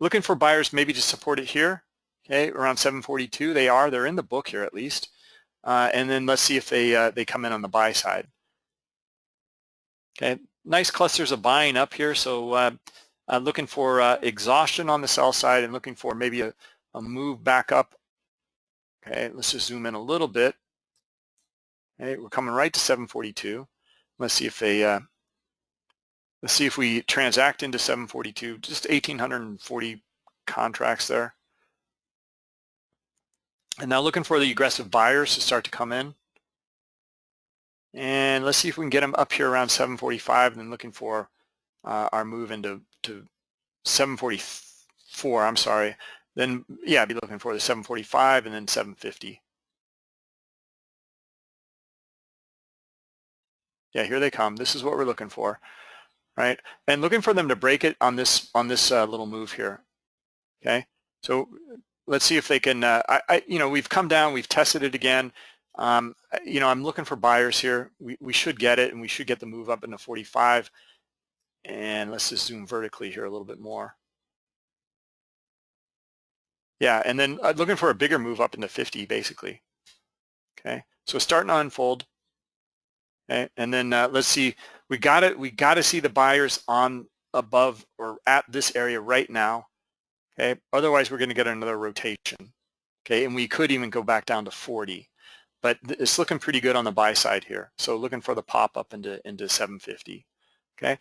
Looking for buyers maybe to support it here, okay, around 742. They are, they're in the book here at least. Uh, and then let's see if they, uh, they come in on the buy side. Okay, nice clusters of buying up here. So uh, uh looking for uh, exhaustion on the sell side and looking for maybe a, a move back up. Okay, let's just zoom in a little bit. Okay, we're coming right to 742. Let's see if they, uh, let's see if we transact into 742, just 1,840 contracts there. And now looking for the aggressive buyers to start to come in. And let's see if we can get them up here around 745 and then looking for uh, our move into to 744, I'm sorry. Then, yeah, I'd be looking for the 745 and then 750. Yeah, here they come. This is what we're looking for, right? And looking for them to break it on this on this uh, little move here. Okay, so let's see if they can. Uh, I, I, you know, we've come down, we've tested it again. Um, you know, I'm looking for buyers here. We we should get it, and we should get the move up into 45. And let's just zoom vertically here a little bit more. Yeah, and then uh, looking for a bigger move up into 50, basically. Okay, so starting to unfold. Okay, and then uh, let's see, we got it. We got to see the buyers on above or at this area right now. Okay, otherwise we're going to get another rotation. Okay, and we could even go back down to 40, but it's looking pretty good on the buy side here. So looking for the pop up into into 750. Okay,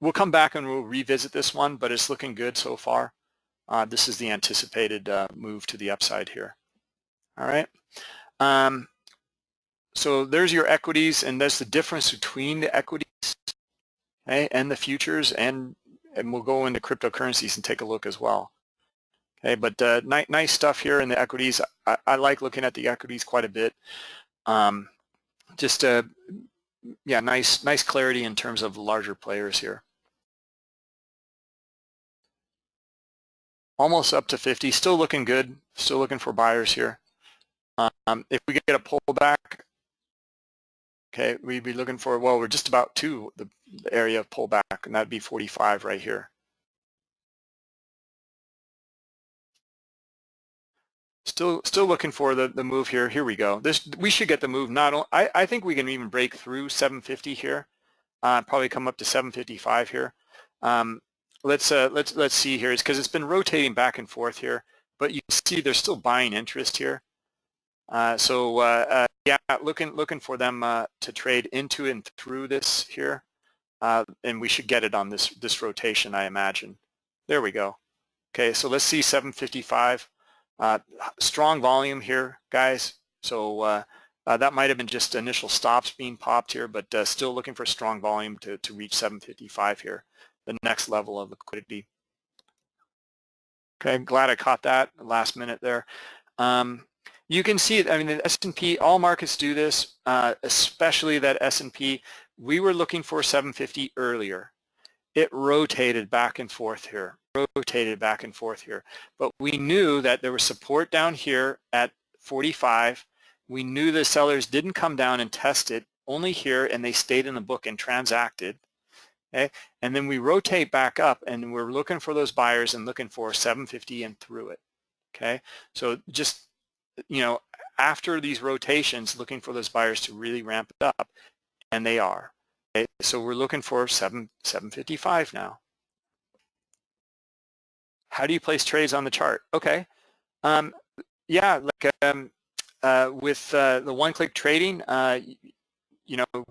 we'll come back and we'll revisit this one, but it's looking good so far. Uh, this is the anticipated uh, move to the upside here. All right. Um, so there's your equities, and that's the difference between the equities okay, and the futures, and and we'll go into cryptocurrencies and take a look as well. Okay, but uh, nice, nice stuff here in the equities. I, I, like looking at the equities quite a bit. Um, just uh, yeah, nice nice clarity in terms of larger players here. Almost up to 50, still looking good. Still looking for buyers here. Um, if we get a pullback, Okay, we'd be looking for, well, we're just about to the, the area of pullback, and that'd be 45 right here. Still, still looking for the, the move here. Here we go. This we should get the move. Not only, I, I think we can even break through 750 here. Uh, probably come up to 755 here. Um, let's uh, let's let's see here. It's because it's been rotating back and forth here, but you see there's still buying interest here. Uh, so uh, uh, yeah, looking looking for them to trade into and through this here, and we should get it on this this rotation, I imagine. There we go. Okay, so let's see 755. strong volume here, guys. So uh, that might have been just initial stops being popped here, but uh, still looking for strong volume to, to reach 755 here, the next level of liquidity. Okay, I'm glad I caught that last minute there. Um, you can see it. I mean, the S&P, all markets do this, uh, especially that S&P. We were looking for 750 earlier. It rotated back and forth here, rotated back and forth here. But we knew that there was support down here at 45. We knew the sellers didn't come down and test it, only here, and they stayed in the book and transacted. Okay, and then we rotate back up, and we're looking for those buyers and looking for 750 and through it. Okay, so just you know, after these rotations, looking for those buyers to really ramp it up, and they are. Okay? So we're looking for 7, 755 now. How do you place trades on the chart? Okay. Um, yeah, like um, uh, with uh, the one-click trading, uh, you know,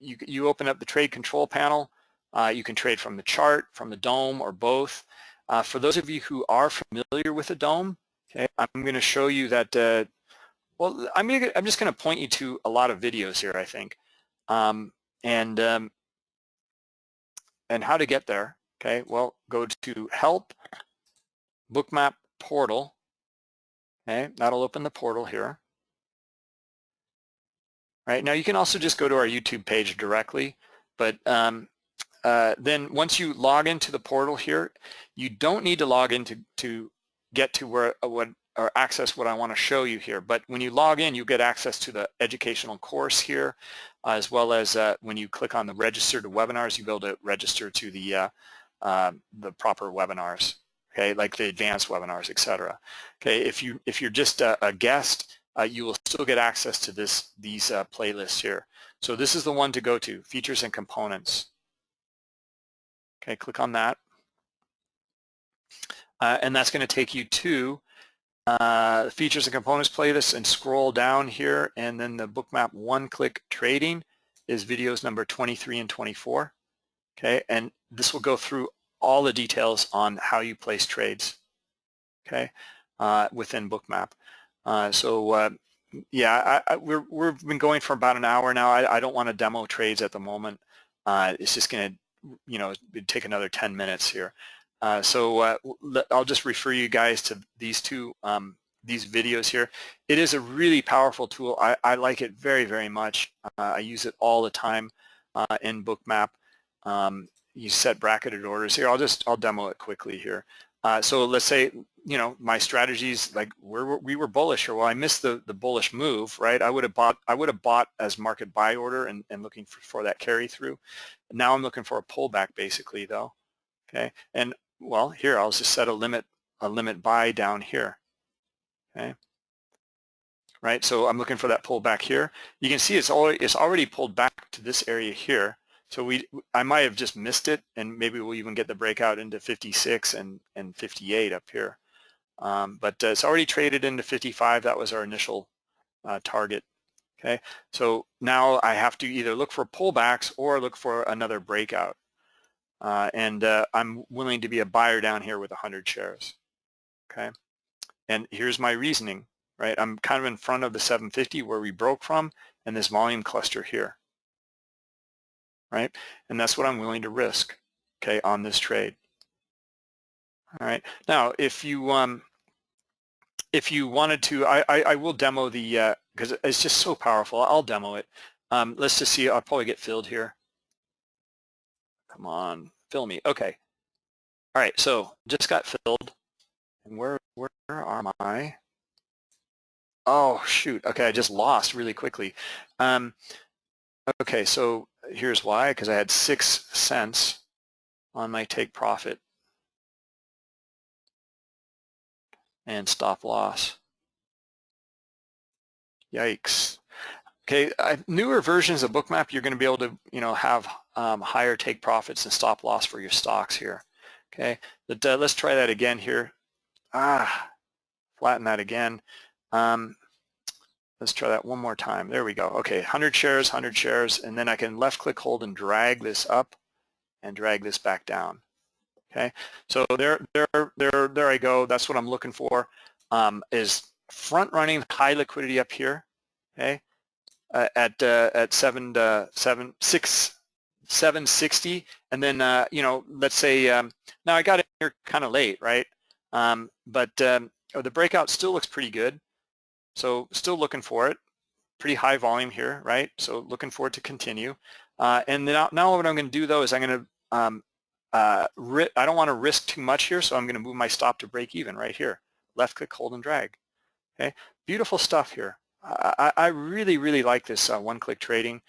you, you open up the trade control panel. Uh, you can trade from the chart, from the DOM, or both. Uh, for those of you who are familiar with the DOM, Okay, I'm going to show you that, uh, well, I'm, gonna, I'm just going to point you to a lot of videos here, I think, um, and, um, and how to get there. Okay, well, go to Help, Bookmap Portal. Okay, that'll open the portal here. Right, now you can also just go to our YouTube page directly, but um, uh, then once you log into the portal here, you don't need to log into to get to where uh, what or access what I want to show you here. But when you log in, you get access to the educational course here, uh, as well as uh, when you click on the register to webinars, you'll be able to register to the uh, uh, the proper webinars. okay, like the advanced webinars, etc. Okay, if you if you're just a, a guest, uh, you will still get access to this these uh, playlists here. So this is the one to go to, features and components. Okay, click on that. Uh, and that's going to take you to uh, features and components playlist and scroll down here and then the bookmap one-click trading is videos number 23 and 24. Okay, and this will go through all the details on how you place trades, okay, uh, within Bookmap. Uh, so uh, yeah, I, I, we're, we've been going for about an hour now. I, I don't want to demo trades at the moment. Uh, it's just going to, you know, take another 10 minutes here. Uh, so uh, I'll just refer you guys to these two um, these videos here. It is a really powerful tool. I, I like it very, very much. I use it all the time in Bookmap. Um, you set bracketed orders here. I'll just I'll demo it quickly here. Uh, so let's say you know my strategies like we're, we were bullish or well I missed the the bullish move right I would have bought I would have bought as market buy order and, and looking for, for that carry through now I'm looking for a pullback basically though okay and well here I'll just set a limit a limit buy down here okay right so I'm looking for that pullback here you can see it's already it's already pulled back to this area here so we, I might have just missed it, and maybe we'll even get the breakout into 56 and, and 58 up here. Um, but uh, it's already traded into 55. That was our initial uh, target. Okay, so now I have to either look for pullbacks or look for another breakout. Uh, and uh, I'm willing to be a buyer down here with 100 shares. Okay, and here's my reasoning. Right, I'm kind of in front of the 750 where we broke from, and this volume cluster here right? And that's what I'm willing to risk, okay, on this trade. All right. Now, if you um, if you wanted to, I, I, I will demo the because uh, it's just so powerful. I'll demo it. Um, let's just see. I'll probably get filled here. Come on, fill me. Okay. All right. So just got filled. And where where are my? Oh shoot. Okay, I just lost really quickly. Um, okay, so here's why, because I had six cents on my take profit and stop loss. Yikes. Okay, I, newer versions of Bookmap, you're going to be able to, you know, have um, higher take profits and stop loss for your stocks here. Okay, but uh, let's try that again here. Ah, flatten that again. Um, Let's try that one more time. There we go. Okay, 100 shares, 100 shares, and then I can left click hold and drag this up and drag this back down. Okay, so there, there, there, there I go. That's what I'm looking for. Um, is front running high liquidity up here. Okay, uh, at uh, at seven uh, seven six 760, and then uh, you know, let's say um, now I got it here kind of late, right? Um, but um, oh, the breakout still looks pretty good. So still looking for it. Pretty high volume here, right? So looking for it to continue. Uh, and now, now what I'm going to do though is I'm going to, um, uh, I don't want to risk too much here, so I'm going to move my stop to break even right here. Left click, hold and drag. Okay, beautiful stuff here. I, I really, really like this uh, one-click trading.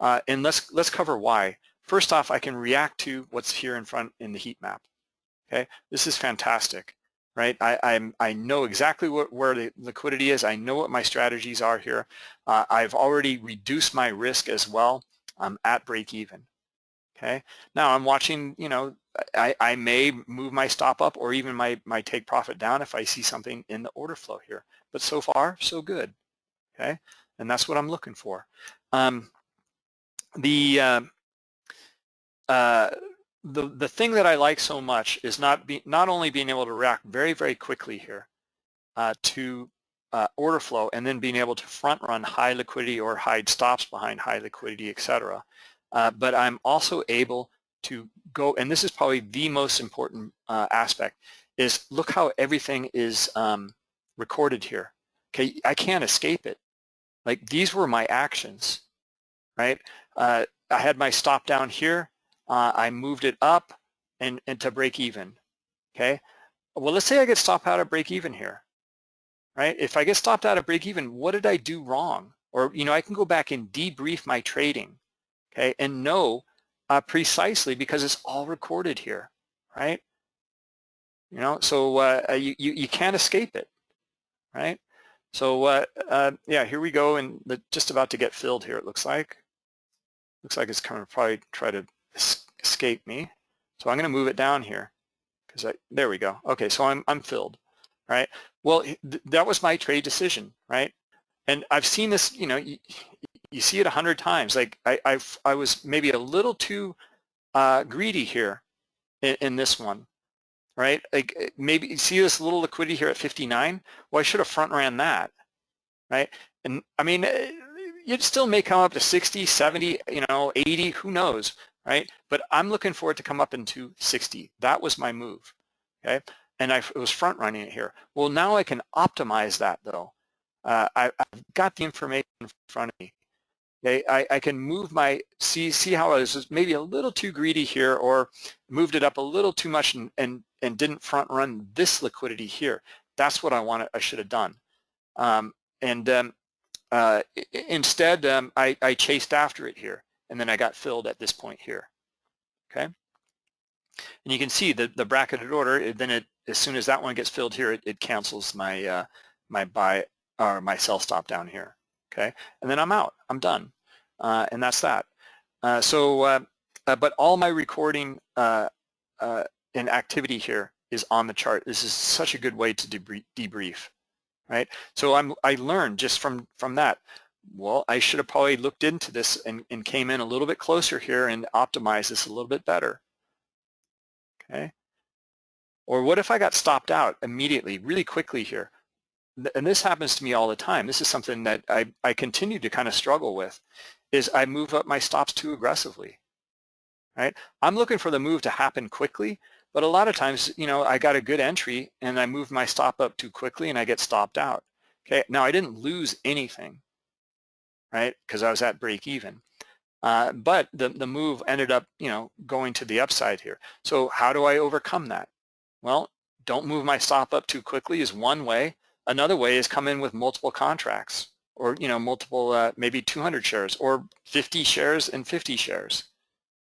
Uh, and let's let's cover why. First off, I can react to what's here in front in the heat map. Okay, this is fantastic right? I, I'm, I know exactly what, where the liquidity is. I know what my strategies are here. Uh, I've already reduced my risk as well. I'm at break even. Okay. Now I'm watching, you know, I, I may move my stop up or even my, my take profit down if I see something in the order flow here. But so far, so good. Okay. And that's what I'm looking for. Um, the uh, uh, the, the thing that I like so much is not, be, not only being able to react very, very quickly here uh, to uh, order flow and then being able to front run high liquidity or hide stops behind high liquidity, etc. uh, but I'm also able to go, and this is probably the most important uh, aspect, is look how everything is um, recorded here. Okay, I can't escape it. Like these were my actions, right? Uh, I had my stop down here uh, I moved it up and, and to break even, okay? Well, let's say I get stopped out of break even here, right? If I get stopped out of break even, what did I do wrong? Or, you know, I can go back and debrief my trading, okay, and know uh, precisely because it's all recorded here, right? You know, so uh, you, you, you can't escape it, right? So uh, uh, yeah, here we go, and just about to get filled here, it looks like. Looks like it's going to probably try to escape me. So I'm going to move it down here because I, there we go. Okay, so I'm, I'm filled, right? Well, th that was my trade decision, right? And I've seen this, you know, you, you see it a hundred times. Like I, I, I was maybe a little too uh, greedy here in, in this one, right? Like eh, maybe you see this little liquidity here at 59. Well, I should have front ran that, right? And I mean, it still may come up to 60, 70, you know, 80, who knows, right? But I'm looking for it to come up into 60. That was my move, okay? And I was front running it here. Well, now I can optimize that though. Uh, I, have got the information in front of me. Okay, I, I can move my, see, see how I was maybe a little too greedy here or moved it up a little too much and, and, and didn't front run this liquidity here. That's what I wanted, I should have done. Um, and um, uh, instead, um, I, I chased after it here and then I got filled at this point here, okay? And you can see the, the bracketed order, then it, as soon as that one gets filled here, it, it cancels my, uh, my buy or my sell stop down here, okay? And then I'm out, I'm done, uh, and that's that. Uh, so, uh, uh, but all my recording uh uh, and activity here is on the chart. This is such a good way to debrief right? So I'm, I learned just from, from that, well, I should have probably looked into this and, and came in a little bit closer here and optimized this a little bit better, okay? Or what if I got stopped out immediately, really quickly here? And this happens to me all the time. This is something that I, I continue to kind of struggle with, is I move up my stops too aggressively, right? I'm looking for the move to happen quickly, but a lot of times, you know, I got a good entry and I moved my stop up too quickly and I get stopped out. Okay, now I didn't lose anything, right? Because I was at break even. Uh, but the, the move ended up, you know, going to the upside here. So how do I overcome that? Well, don't move my stop up too quickly is one way. Another way is come in with multiple contracts or, you know, multiple, uh, maybe 200 shares or 50 shares and 50 shares.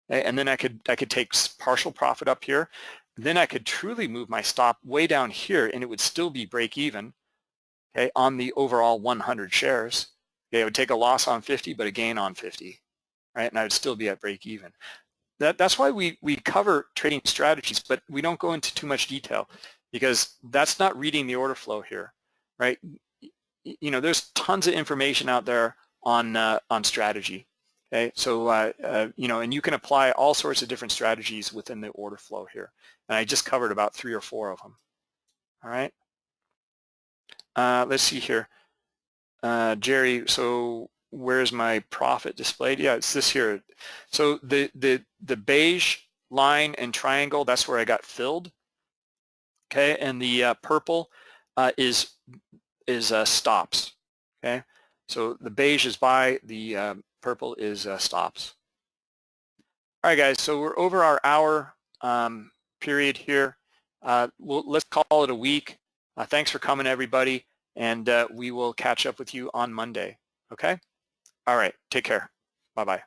And then I could, I could take partial profit up here. Then I could truly move my stop way down here and it would still be break even okay, on the overall 100 shares. Okay, I would take a loss on 50 but a gain on 50, right? And I would still be at break even. That, that's why we, we cover trading strategies, but we don't go into too much detail because that's not reading the order flow here, right? You know, there's tons of information out there on, uh, on strategy. Okay, so uh, uh, you know, and you can apply all sorts of different strategies within the order flow here. And I just covered about three or four of them. All right. Uh, let's see here. Uh, Jerry, so where's my profit displayed? Yeah, it's this here. So the, the, the beige line and triangle, that's where I got filled. Okay, and the uh, purple uh, is, is stops. Okay, so the beige is buy the um, purple is uh, stops. All right, guys, so we're over our hour um, period here. Uh, we'll, let's call it a week. Uh, thanks for coming, everybody, and uh, we will catch up with you on Monday, okay? All right, take care. Bye-bye.